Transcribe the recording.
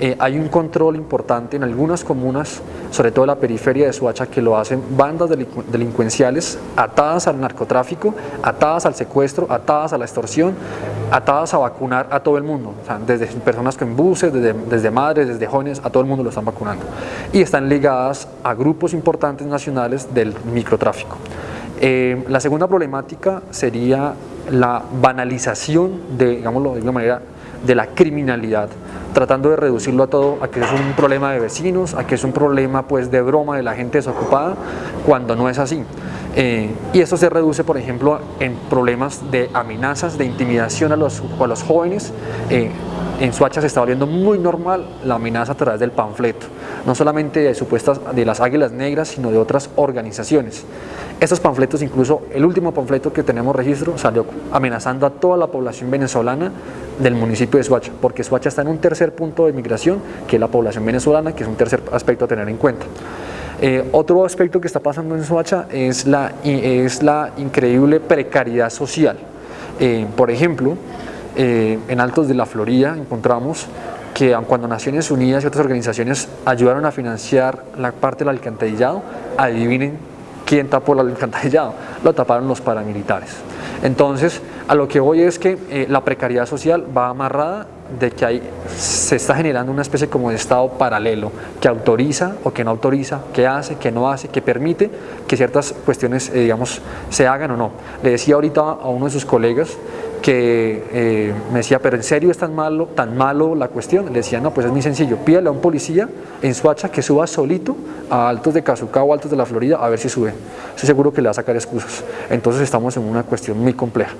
Eh, hay un control importante en algunas comunas, sobre todo en la periferia de Suacha, que lo hacen bandas delincuenciales atadas al narcotráfico, atadas al secuestro, atadas a la extorsión, atadas a vacunar a todo el mundo, desde personas con buses, desde, desde madres, desde jóvenes, a todo el mundo lo están vacunando. Y están ligadas a grupos importantes nacionales del microtráfico. Eh, la segunda problemática sería la banalización de, digámoslo de alguna manera, de la criminalidad, tratando de reducirlo a todo, a que es un problema de vecinos, a que es un problema pues de broma de la gente desocupada, cuando no es así. Eh, y esto se reduce, por ejemplo, en problemas de amenazas, de intimidación a los, a los jóvenes. Eh, en Suacha se está volviendo muy normal la amenaza a través del panfleto, no solamente de supuestas de las águilas negras, sino de otras organizaciones. Estos panfletos, incluso el último panfleto que tenemos registro, salió amenazando a toda la población venezolana del municipio de Suacha, porque Suacha está en un tercer punto de migración, que es la población venezolana, que es un tercer aspecto a tener en cuenta. Eh, otro aspecto que está pasando en Suacha es la, es la increíble precariedad social. Eh, por ejemplo, eh, en Altos de la Florida encontramos que cuando Naciones Unidas y otras organizaciones ayudaron a financiar la parte del alcantarillado, adivinen ¿Quién tapó el alcantarillado? Lo taparon los paramilitares. Entonces, a lo que voy es que eh, la precariedad social va amarrada de que hay, se está generando una especie como de estado paralelo que autoriza o que no autoriza, que hace, que no hace, que permite que ciertas cuestiones, eh, digamos, se hagan o no. Le decía ahorita a uno de sus colegas que eh, me decía, pero ¿en serio es tan malo, tan malo la cuestión? Le decía, no, pues es muy sencillo, pídale a un policía en Suacha que suba solito a Altos de Cazucá o Altos de la Florida a ver si sube. Estoy seguro que le va a sacar excusas. Entonces estamos en una cuestión muy compleja.